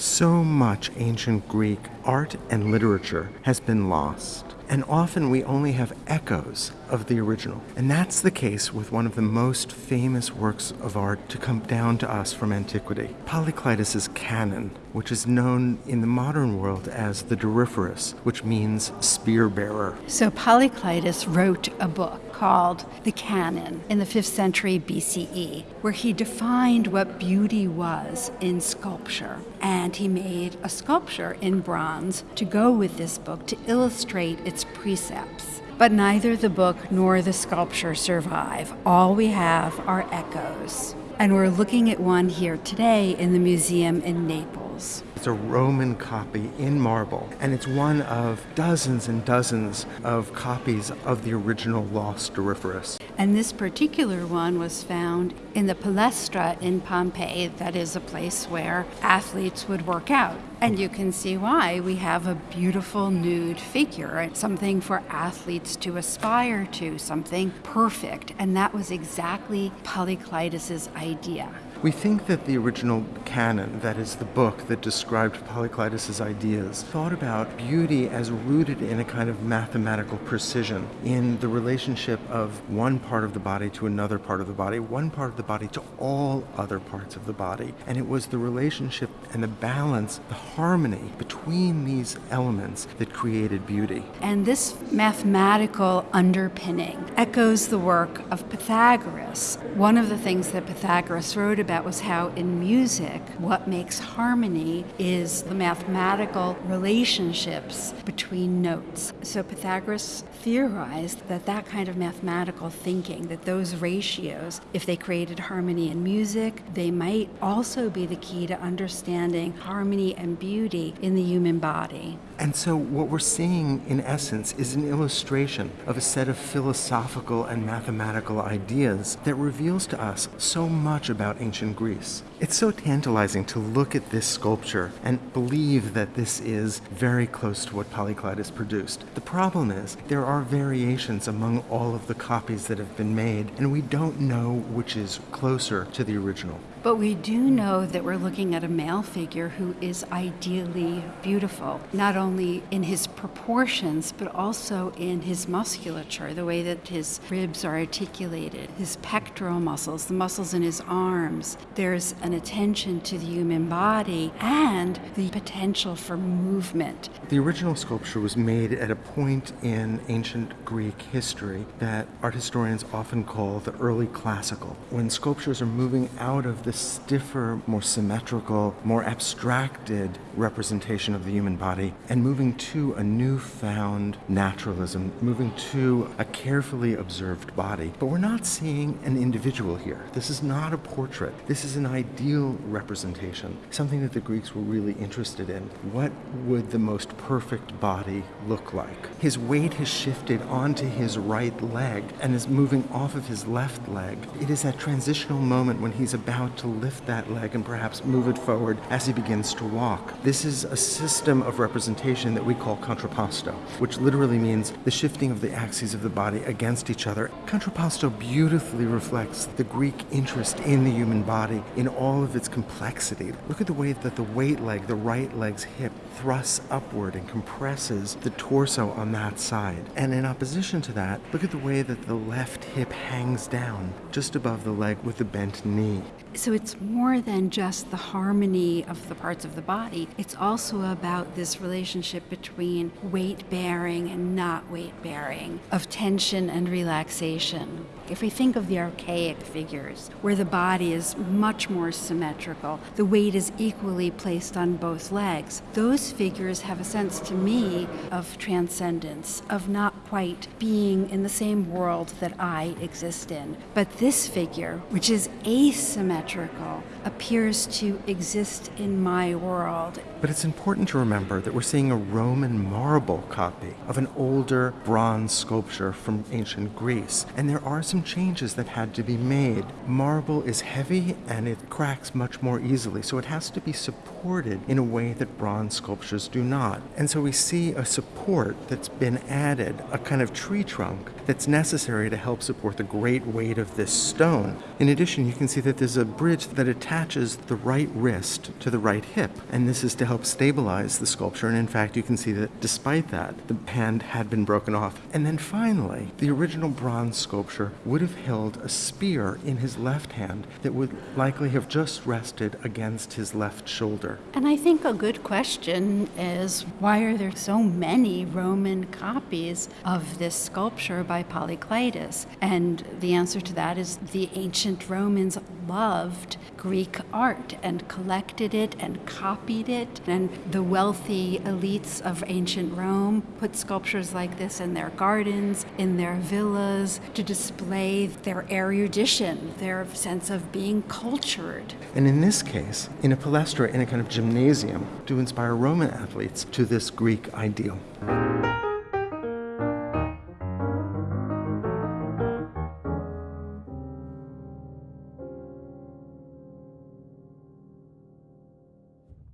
So much ancient Greek art and literature has been lost. And often we only have echoes of the original. And that's the case with one of the most famous works of art to come down to us from antiquity Polyclitus's Canon, which is known in the modern world as the Doryphorus, which means spear bearer. So Polyclitus wrote a book called the Canon in the 5th century BCE, where he defined what beauty was in sculpture. And he made a sculpture in bronze to go with this book to illustrate its precepts. But neither the book nor the sculpture survive. All we have are echoes. And we're looking at one here today in the museum in Naples. It's a Roman copy in marble, and it's one of dozens and dozens of copies of the original lost Doryphorus. And this particular one was found in the Palestra in Pompeii, that is a place where athletes would work out. And you can see why we have a beautiful nude figure, something for athletes to aspire to, something perfect. And that was exactly Polyclitus's idea. We think that the original canon, that is the book that described Polyclitus's ideas, thought about beauty as rooted in a kind of mathematical precision in the relationship of one part of the body to another part of the body, one part of the body to all other parts of the body. And it was the relationship and the balance, the harmony between these elements that created beauty. And this mathematical underpinning echoes the work of Pythagoras. One of the things that Pythagoras wrote about was how in music, what makes harmony is the mathematical relationships between notes. So Pythagoras theorized that that kind of mathematical thinking, that those ratios, if they created harmony in music, they might also be the key to understanding harmony and beauty in the human body. And so, what we're seeing in essence is an illustration of a set of philosophical and mathematical ideas that reveals to us so much about ancient Greece. It's so tantalizing to look at this sculpture and believe that this is very close to what Polyclitus produced. The problem is, there are variations among all of the copies that have been made, and we don't know which is closer to the original. But we do know that we're looking at a male figure who is ideally beautiful, not only in his proportions, but also in his musculature, the way that his ribs are articulated, his pectoral muscles, the muscles in his arms. There's an attention to the human body and the potential for movement. The original sculpture was made at a point in ancient Greek history that art historians often call the early classical, when sculptures are moving out of the stiffer, more symmetrical, more abstracted representation of the human body and moving to a newfound naturalism, moving to a carefully observed body. But we're not seeing an individual here. This is not a portrait. This is an ideal representation, something that the Greeks were really interested in. What would the most perfect body look like? His weight has shifted onto his right leg and is moving off of his left leg. It is that transitional moment when he's about to lift that leg and perhaps move it forward as he begins to walk. This is a system of representation that we call contrapposto, which literally means the shifting of the axes of the body against each other. Contrapposto beautifully reflects the Greek interest in the human body in all of its complexity. Look at the way that the weight leg, the right leg's hip, thrusts upward and compresses the torso on that side. And in opposition to that, look at the way that the left hip hangs down just above the leg with the bent knee. So it's more than just the harmony of the parts of the body. It's also about this relationship between weight bearing and not weight bearing, of tension and relaxation. If we think of the archaic figures, where the body is much more symmetrical, the weight is equally placed on both legs, those figures have a sense to me of transcendence, of not quite being in the same world that I exist in. But this figure, which is asymmetrical, appears to exist in my world. But it's important to remember that we're seeing a Roman marble copy of an older bronze sculpture from ancient Greece, and there are some changes that had to be made. Marble is heavy and it cracks much more easily, so it has to be supported in a way that bronze sculptures do not. And so we see a support that's been added, a kind of tree trunk that's necessary to help support the great weight of this stone. In addition, you can see that there's a bridge that attaches the right wrist to the right hip, and this is to help stabilize the sculpture. And in fact, you can see that despite that, the hand had been broken off. And then finally, the original bronze sculpture would have held a spear in his left hand that would likely have just rested against his left shoulder. And I think a good question is why are there so many Roman copies of this sculpture by Polyclitus? And the answer to that is the ancient Romans loved Greek art and collected it and copied it. And the wealthy elites of ancient Rome put sculptures like this in their gardens, in their villas, to display their erudition, their sense of being cultured. And in this case, in a palestra, in a kind of gymnasium, to inspire Roman athletes to this Greek ideal.